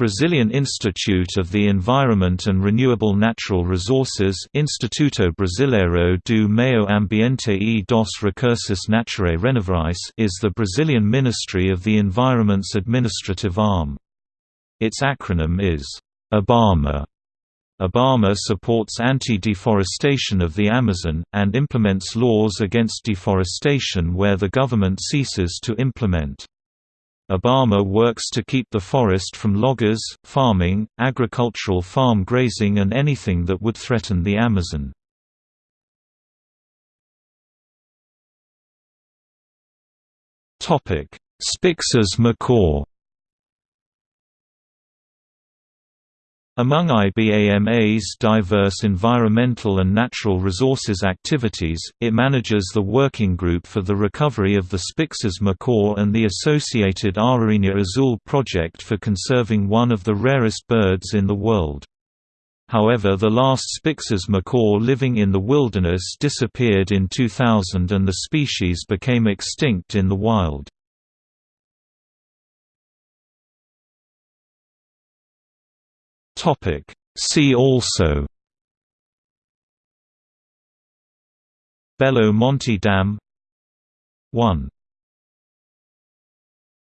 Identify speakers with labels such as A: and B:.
A: Brazilian Institute of the Environment and Renewable Natural Resources Instituto Brasileiro do Meio Ambiente e dos Recursos Naturais Renováveis is the Brazilian Ministry of the Environment's administrative arm. Its acronym is IBAMA. IBAMA supports anti-deforestation of the Amazon, and implements laws against deforestation where the government ceases to implement. IBAMA works to keep the forest from loggers, farming, agricultural farm grazing and anything that would threaten the Amazon. Spix's macaw Among IBAMA's diverse environmental and natural resources activities, it manages the Working Group for the Recovery of the Spix's macaw and the associated Ararinha Azul project for conserving one of the rarest birds in the world. However the last Spix's macaw living in the wilderness disappeared in 2000 and the species became extinct in the wild. Topic. See also Belo Monte Dam 1